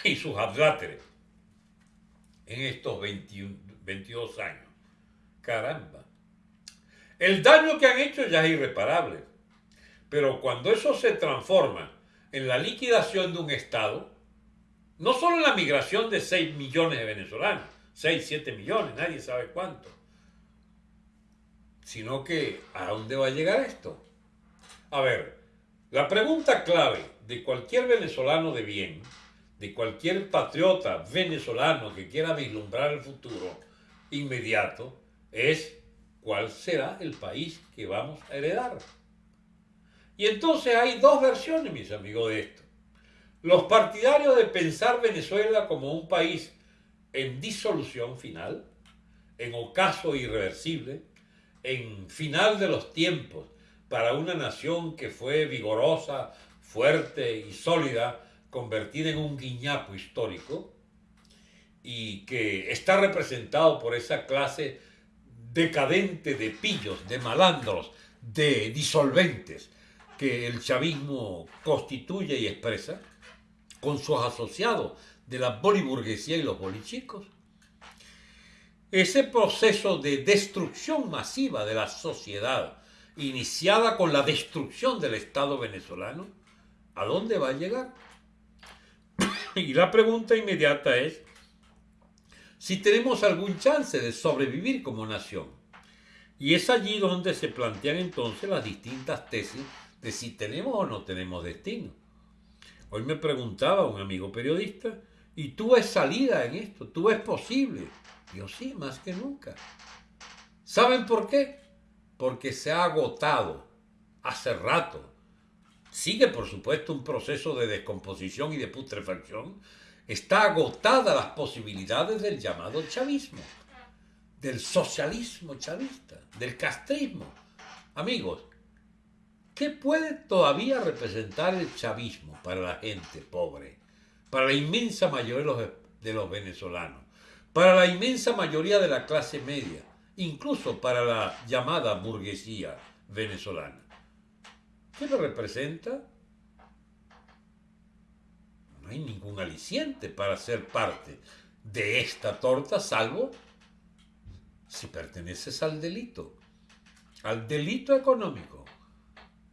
y sus adláteres en estos 22 años? Caramba. El daño que han hecho ya es irreparable. Pero cuando eso se transforma en la liquidación de un Estado, no solo en la migración de 6 millones de venezolanos, 6, 7 millones, nadie sabe cuánto, sino que ¿a dónde va a llegar esto? A ver, la pregunta clave de cualquier venezolano de bien, de cualquier patriota venezolano que quiera vislumbrar el futuro inmediato, es cuál será el país que vamos a heredar. Y entonces hay dos versiones, mis amigos, de esto. Los partidarios de pensar Venezuela como un país en disolución final, en ocaso irreversible, en final de los tiempos para una nación que fue vigorosa, fuerte y sólida, convertida en un guiñapo histórico, y que está representado por esa clase decadente de pillos, de malandros, de disolventes que el chavismo constituye y expresa, con sus asociados de la boliburguesía y los bolichicos. Ese proceso de destrucción masiva de la sociedad, iniciada con la destrucción del Estado venezolano, ¿a dónde va a llegar? Y la pregunta inmediata es, si tenemos algún chance de sobrevivir como nación. Y es allí donde se plantean entonces las distintas tesis de si tenemos o no tenemos destino. Hoy me preguntaba un amigo periodista, ¿y tú ves salida en esto? ¿Tú ves posible? Yo sí, más que nunca. ¿Saben por qué? Porque se ha agotado hace rato. Sigue, por supuesto, un proceso de descomposición y de putrefacción, está agotada las posibilidades del llamado chavismo, del socialismo chavista, del castrismo. Amigos, ¿qué puede todavía representar el chavismo para la gente pobre, para la inmensa mayoría de los, de los venezolanos, para la inmensa mayoría de la clase media, incluso para la llamada burguesía venezolana? ¿Qué lo representa? no hay ningún aliciente para ser parte de esta torta, salvo si perteneces al delito, al delito económico,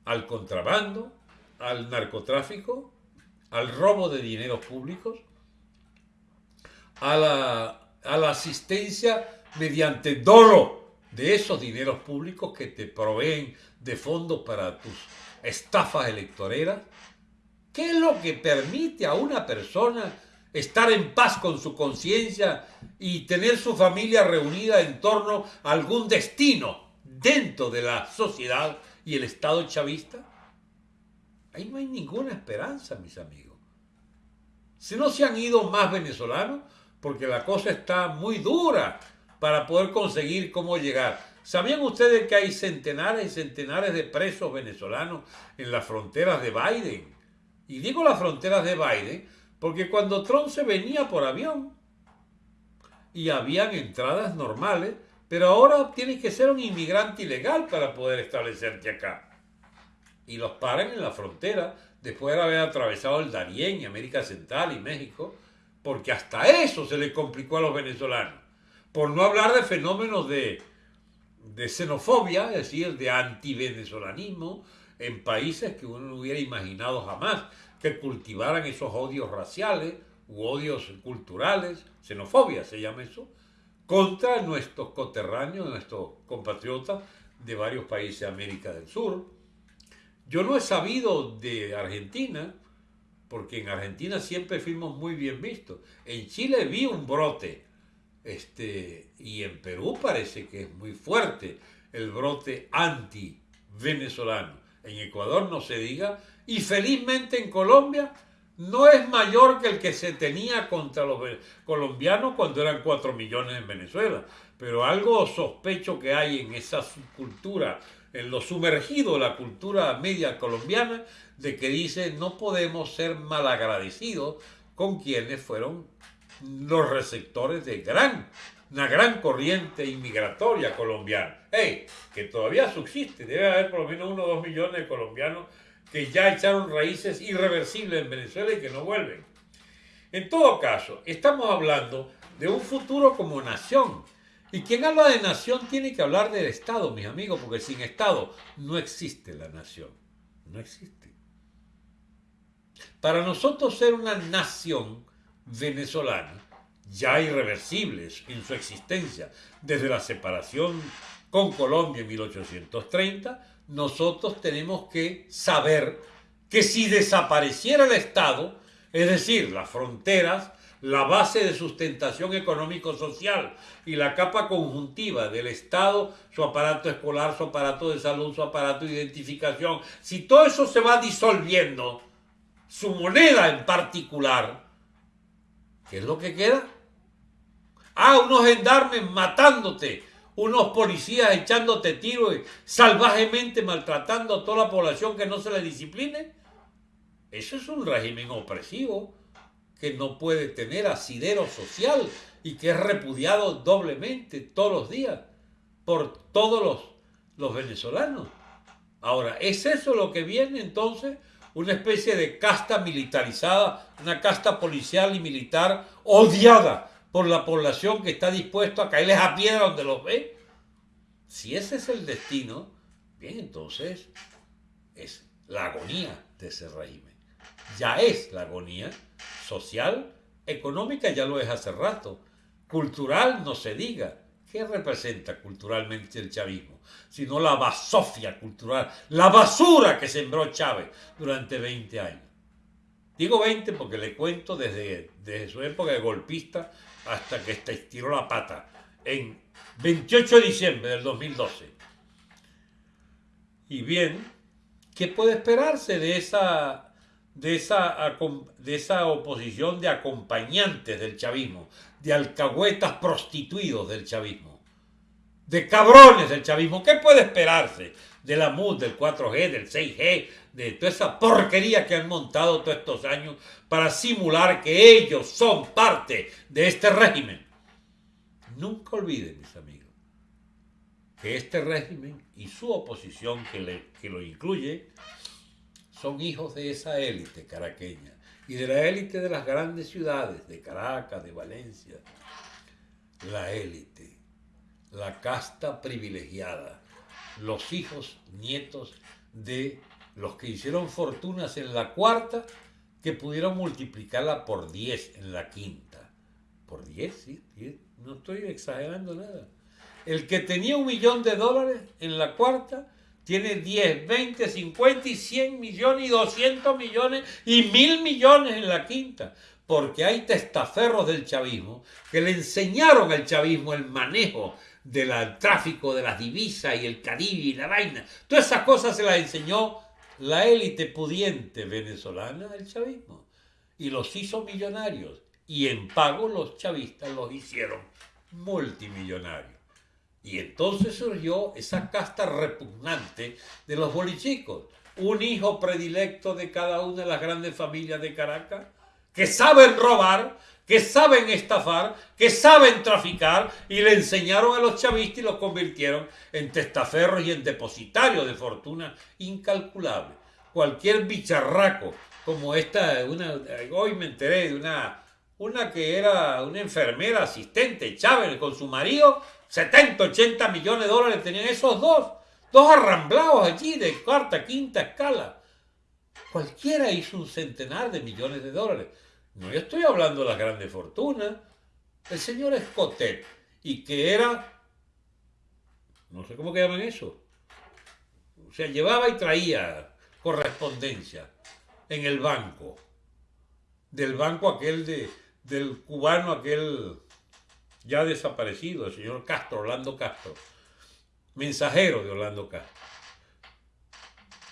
al contrabando, al narcotráfico, al robo de dineros públicos, a la, a la asistencia mediante dolo de esos dineros públicos que te proveen de fondos para tus estafas electoreras, ¿Qué es lo que permite a una persona estar en paz con su conciencia y tener su familia reunida en torno a algún destino dentro de la sociedad y el Estado chavista? Ahí no hay ninguna esperanza, mis amigos. Si no se han ido más venezolanos, porque la cosa está muy dura para poder conseguir cómo llegar. ¿Sabían ustedes que hay centenares y centenares de presos venezolanos en las fronteras de Biden? Y digo las fronteras de Biden porque cuando Trump se venía por avión y habían entradas normales Pero ahora tienes que ser un inmigrante ilegal para poder establecerte acá. Y los paran en la frontera después de haber atravesado el Darién y América Central y México, porque hasta eso se le complicó a los venezolanos. Por no hablar de fenómenos de, de xenofobia, es decir, de antivenezolanismo en países que uno no hubiera imaginado jamás que cultivaran esos odios raciales u odios culturales, xenofobia se llama eso, contra nuestros coterráneos, nuestros compatriotas de varios países de América del Sur. Yo no he sabido de Argentina, porque en Argentina siempre fuimos muy bien vistos. En Chile vi un brote, este, y en Perú parece que es muy fuerte el brote anti-venezolano. En Ecuador no se diga, y felizmente en Colombia no es mayor que el que se tenía contra los colombianos cuando eran 4 millones en Venezuela. Pero algo sospecho que hay en esa subcultura, en lo sumergido la cultura media colombiana, de que dice no podemos ser malagradecidos con quienes fueron los receptores de una gran corriente inmigratoria colombiana. Que todavía subsiste, debe haber por lo menos uno o dos millones de colombianos que ya echaron raíces irreversibles en Venezuela y que no vuelven. En todo caso, estamos hablando de un futuro como nación. Y quien habla de nación tiene que hablar del Estado, mis amigos, porque sin Estado no existe la nación. No existe. Para nosotros ser una nación venezolana, ya irreversible en su existencia, desde la separación con Colombia en 1830, nosotros tenemos que saber que si desapareciera el Estado, es decir, las fronteras, la base de sustentación económico-social y la capa conjuntiva del Estado, su aparato escolar, su aparato de salud, su aparato de identificación, si todo eso se va disolviendo, su moneda en particular, ¿qué es lo que queda? Ah, unos gendarmes matándote, unos policías echándote tiros salvajemente maltratando a toda la población que no se le discipline. Eso es un régimen opresivo que no puede tener asidero social y que es repudiado doblemente todos los días por todos los, los venezolanos. Ahora, ¿es eso lo que viene entonces? Una especie de casta militarizada, una casta policial y militar odiada por la población que está dispuesto a caerles a piedra donde los ve. Si ese es el destino, bien, entonces es la agonía de ese régimen. Ya es la agonía social, económica, ya lo es hace rato. Cultural, no se diga. ¿Qué representa culturalmente el chavismo? Sino la basofia cultural, la basura que sembró Chávez durante 20 años. Digo 20 porque le cuento desde, desde su época de golpista hasta que estiró la pata en 28 de diciembre del 2012. Y bien, ¿qué puede esperarse de esa, de esa, de esa oposición de acompañantes del chavismo, de alcahuetas prostituidos del chavismo, de cabrones del chavismo? ¿Qué puede esperarse de la MUD, del 4G, del 6G, de toda esa porquería que han montado todos estos años para simular que ellos son parte de este régimen. Nunca olviden, mis amigos, que este régimen y su oposición que, que lo incluye son hijos de esa élite caraqueña y de la élite de las grandes ciudades, de Caracas, de Valencia. La élite, la casta privilegiada, los hijos, nietos de los que hicieron fortunas en la cuarta, que pudieron multiplicarla por 10 en la quinta. Por 10, sí, no estoy exagerando nada. El que tenía un millón de dólares en la cuarta, tiene 10, 20, 50 y 100 millones y 200 millones y mil millones en la quinta. Porque hay testaferros del chavismo que le enseñaron al chavismo el manejo del tráfico de las divisas y el Caribe y la vaina. Todas esas cosas se las enseñó la élite pudiente venezolana del chavismo y los hizo millonarios y en pago los chavistas los hicieron multimillonarios. Y entonces surgió esa casta repugnante de los bolichicos, un hijo predilecto de cada una de las grandes familias de Caracas, que saben robar, que saben estafar, que saben traficar y le enseñaron a los chavistas y los convirtieron en testaferros y en depositarios de fortuna incalculable. Cualquier bicharraco como esta, una, hoy me enteré de una, una que era una enfermera asistente, Chávez, con su marido, 70, 80 millones de dólares tenían esos dos, dos arramblados allí de cuarta, quinta escala. Cualquiera hizo un centenar de millones de dólares. No estoy hablando de las grandes fortunas. El señor Escotet, y que era, no sé cómo que llaman eso, o sea, llevaba y traía correspondencia en el banco, del banco aquel de, del cubano aquel ya desaparecido, el señor Castro, Orlando Castro, mensajero de Orlando Castro.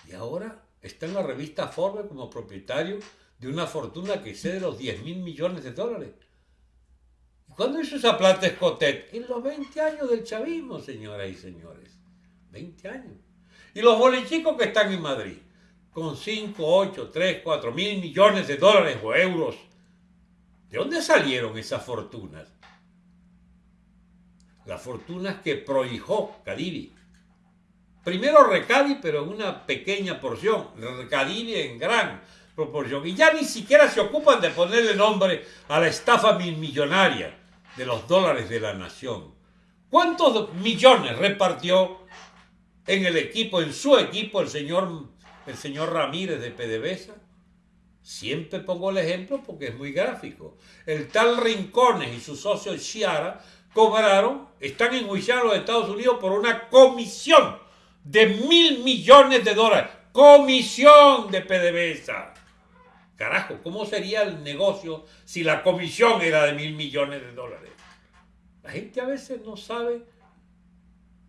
Y ahora está en la revista Forbes como propietario de una fortuna que excede los 10 mil millones de dólares. ¿Y cuándo hizo esa plata Escotet? En los 20 años del chavismo, señoras y señores. 20 años. Y los bolichicos que están en Madrid, con 5, 8, 3, 4 mil millones de dólares o euros. ¿De dónde salieron esas fortunas? Las fortunas que prohijó Cadivi. Primero Recadi, pero en una pequeña porción. Recadivi en gran proporción. Y ya ni siquiera se ocupan de ponerle nombre a la estafa millonaria de los dólares de la nación. ¿Cuántos millones repartió en el equipo, en su equipo, el señor, el señor Ramírez de PDVSA? Siempre pongo el ejemplo porque es muy gráfico. El tal Rincones y su socio Chiara cobraron, están enjuiciados en los Estados Unidos por una comisión de mil millones de dólares. Comisión de PDVSA. Carajo, ¿cómo sería el negocio si la comisión era de mil millones de dólares? La gente a veces no sabe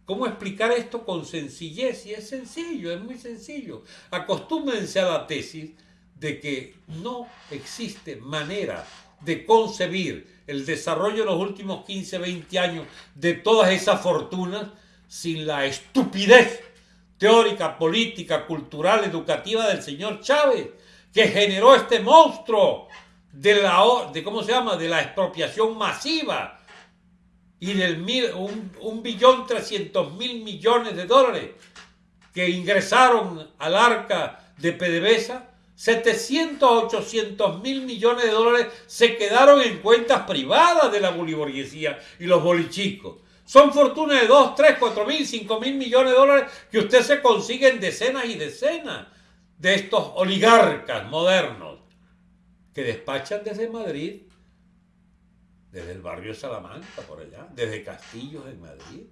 cómo explicar esto con sencillez y es sencillo, es muy sencillo. Acostúmbrense a la tesis de que no existe manera de concebir el desarrollo de los últimos 15, 20 años de todas esas fortunas sin la estupidez teórica, política, cultural, educativa del señor Chávez que generó este monstruo de la, de, ¿cómo se llama? de la expropiación masiva y del mil, un, billón trescientos mil millones de dólares que ingresaron al arca de PDVSA, 700, 800 mil millones de dólares se quedaron en cuentas privadas de la boliburguesía y los bolichicos. Son fortunas de 2, 3, 4 mil, 5 mil millones de dólares que usted se consigue en decenas y decenas de estos oligarcas modernos que despachan desde Madrid, desde el barrio Salamanca, por allá, desde Castillos en Madrid,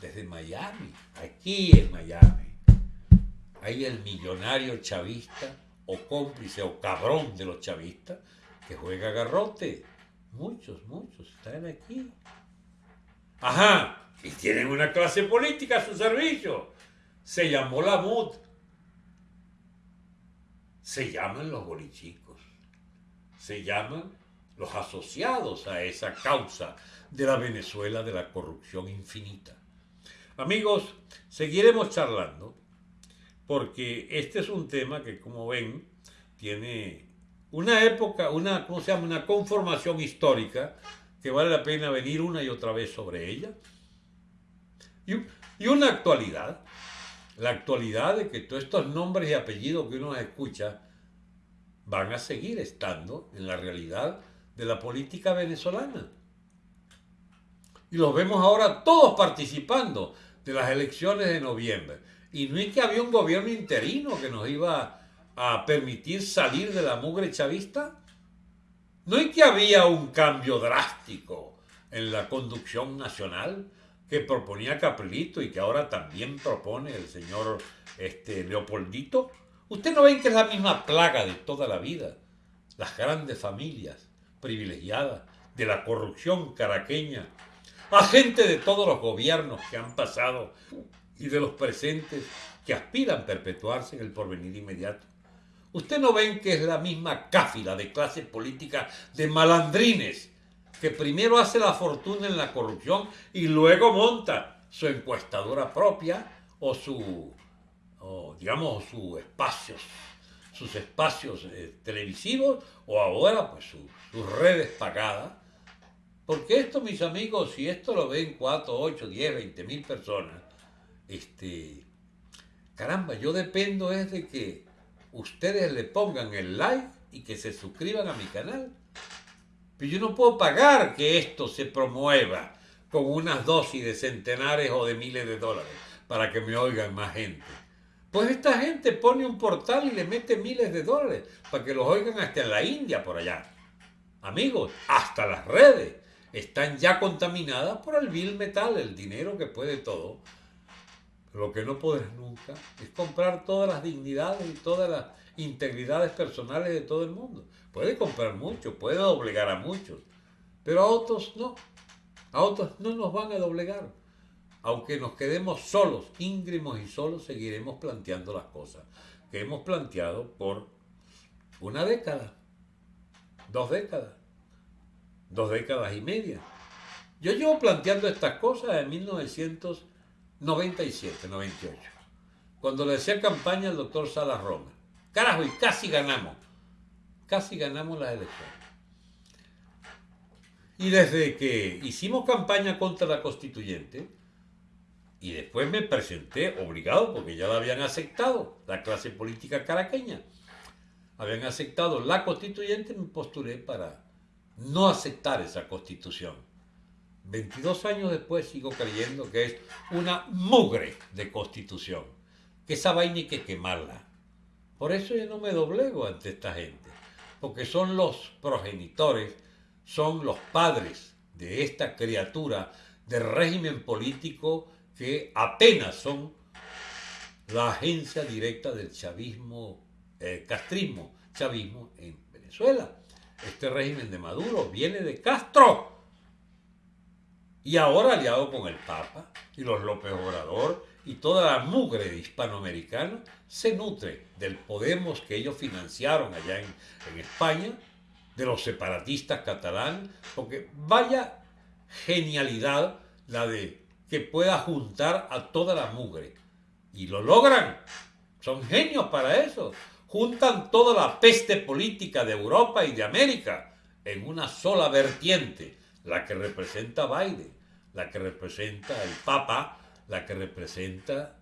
desde Miami, aquí en Miami. Hay el millonario chavista o cómplice o cabrón de los chavistas que juega garrote. Muchos, muchos están aquí. Ajá, y tienen una clase política a su servicio. Se llamó la MUD, se llaman los bolichicos, se llaman los asociados a esa causa de la Venezuela de la corrupción infinita. Amigos, seguiremos charlando porque este es un tema que, como ven, tiene una época, una, ¿cómo se llama? Una conformación histórica que vale la pena venir una y otra vez sobre ella. Y, y una actualidad la actualidad de que todos estos nombres y apellidos que uno escucha van a seguir estando en la realidad de la política venezolana. Y los vemos ahora todos participando de las elecciones de noviembre. Y no es que había un gobierno interino que nos iba a permitir salir de la mugre chavista. No es que había un cambio drástico en la conducción nacional que proponía Caprilito y que ahora también propone el señor este, Leopoldito. Usted no ven que es la misma plaga de toda la vida. Las grandes familias privilegiadas de la corrupción caraqueña, a gente de todos los gobiernos que han pasado y de los presentes que aspiran a perpetuarse en el porvenir inmediato. Usted no ven que es la misma cáfila de clase política de malandrines que primero hace la fortuna en la corrupción y luego monta su encuestadora propia o su, digamos, su espacio, sus espacios eh, televisivos o ahora pues sus redes pagadas. Porque esto, mis amigos, si esto lo ven 4, 8, 10, 20 mil personas, este, caramba, yo dependo es de que ustedes le pongan el like y que se suscriban a mi canal. Pero yo no puedo pagar que esto se promueva con unas dosis de centenares o de miles de dólares para que me oigan más gente. Pues esta gente pone un portal y le mete miles de dólares para que los oigan hasta en la India por allá. Amigos, hasta las redes están ya contaminadas por el vil metal, el dinero que puede todo. Lo que no podrás nunca es comprar todas las dignidades y todas las integridades personales de todo el mundo. Puede comprar mucho, puede doblegar a muchos, pero a otros no. A otros no nos van a doblegar. Aunque nos quedemos solos, íngrimos y solos, seguiremos planteando las cosas que hemos planteado por una década, dos décadas, dos décadas y media. Yo llevo planteando estas cosas en 1997, 98, cuando le hacía campaña al doctor Salas Roma. Carajo, y casi ganamos, casi ganamos las elecciones. Y desde que hicimos campaña contra la constituyente, y después me presenté obligado, porque ya la habían aceptado, la clase política caraqueña, habían aceptado la constituyente, me postulé para no aceptar esa constitución. 22 años después sigo creyendo que es una mugre de constitución, que esa vaina hay que quemarla. Por eso yo no me doblego ante esta gente, porque son los progenitores son los padres de esta criatura de régimen político que apenas son la agencia directa del chavismo, eh, castrismo, chavismo en Venezuela. Este régimen de Maduro viene de Castro y ahora aliado con el Papa y los López Obrador y toda la mugre hispanoamericana se nutre del Podemos que ellos financiaron allá en, España de los separatistas catalanes, porque vaya genialidad la de que pueda juntar a toda la mugre. Y lo logran. Son genios para eso. Juntan toda la peste política de Europa y de América en una sola vertiente, la que representa Biden, la que representa el Papa, la que representa...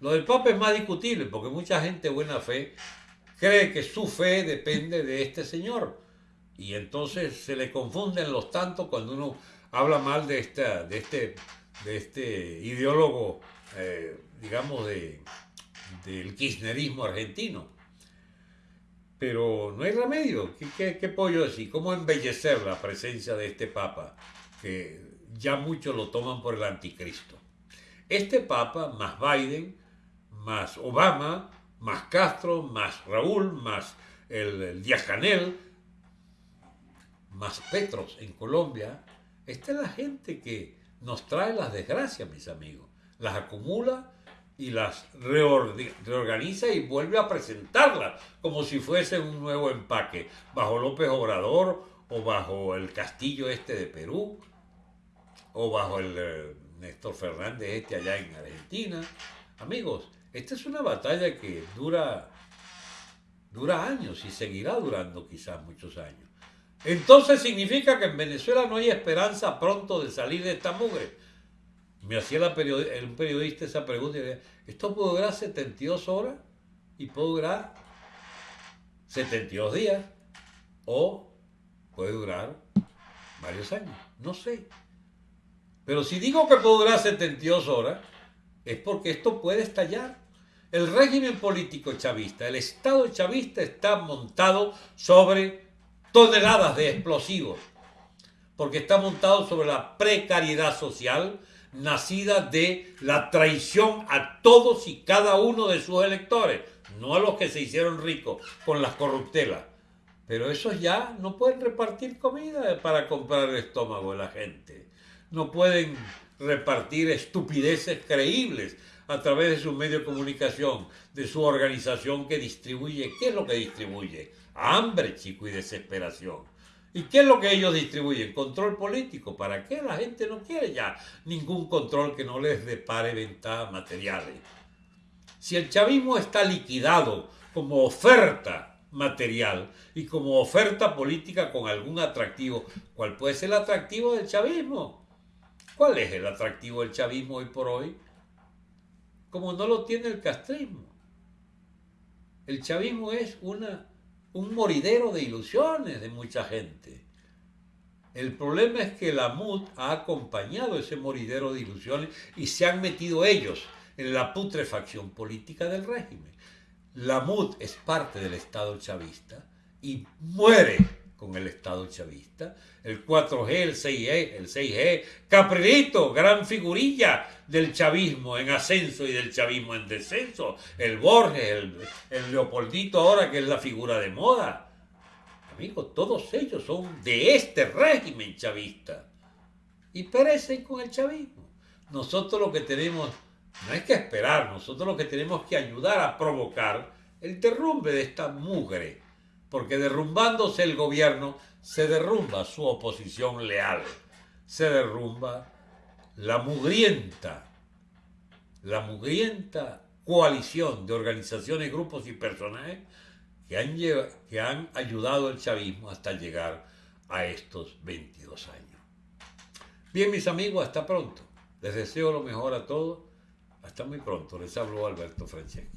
Lo del Papa es más discutible porque mucha gente buena fe cree que su fe depende de este señor y entonces se le confunden los tantos cuando uno habla mal de, esta, de, este, de este ideólogo, eh, digamos, de, del kirchnerismo argentino. Pero no hay remedio. ¿Qué, qué, puedo yo decir? ¿Cómo embellecer la presencia de este Papa? Que ya muchos lo toman por el anticristo. Este Papa, más Biden, más Obama, más Castro, más Raúl, más el, el Díaz Canel, más Petros en Colombia, esta es la gente que nos trae las desgracias, mis amigos. Las acumula y las reorganiza y vuelve a presentarlas como si fuese un nuevo empaque, bajo López Obrador o bajo el castillo este de Perú o bajo el eh, Néstor Fernández este allá en Argentina. Amigos, esta es una batalla que dura, dura años y seguirá durando quizás muchos años. Entonces significa que en Venezuela no hay esperanza pronto de salir de esta mugre. Me hacía la un periodista esa pregunta y decía, ¿esto puede durar 72 horas? Y puede durar 72 días. O puede durar varios años. No sé. Pero si digo que puede durar 72 horas, es porque esto puede estallar. El régimen político chavista, el Estado chavista está montado sobre toneladas de explosivos, porque está montado sobre la precariedad social nacida de la traición a todos y cada uno de sus electores, no a los que se hicieron ricos con las corruptelas. Pero esos ya no pueden repartir comida para comprar el estómago de la gente. No pueden repartir estupideces creíbles a través de su medio de comunicación, de su organización que distribuye. ¿Qué es lo que distribuye? hambre, chico, y desesperación. ¿Y qué es lo que ellos distribuyen? Control político. ¿Para qué? La gente no quiere ya ningún control que no les depare ventajas materiales. Si el chavismo está liquidado como oferta material y como oferta política con algún atractivo. ¿Cuál puede ser el atractivo del chavismo? ¿Cuál es el atractivo del chavismo hoy por hoy? Como no lo tiene el castrismo. El chavismo es una, un moridero de ilusiones de mucha gente. El problema es que la MUD ha acompañado ese moridero de ilusiones y se han metido ellos en la putrefacción política del régimen. La MUD es parte del Estado chavista y muere con el Estado chavista. El 4G, el 6G, el 6G, Caprilito, gran figurilla del chavismo en ascenso y del chavismo en descenso. El Borges, el, el Leopoldito ahora que es la figura de moda amigos, todos ellos son de este régimen chavista y perecen con el chavismo. Nosotros lo que tenemos no es que esperar, nosotros lo que tenemos que ayudar a provocar el derrumbe de esta mugre, porque derrumbándose el gobierno se derrumba su oposición leal, se derrumba la mugrienta, la mugrienta coalición de organizaciones, grupos y personajes que han, que han ayudado al chavismo hasta llegar a estos 22 años. Bien, mis amigos, hasta pronto. Les deseo lo mejor a todos. Hasta muy pronto. Les hablo Alberto Franceschi.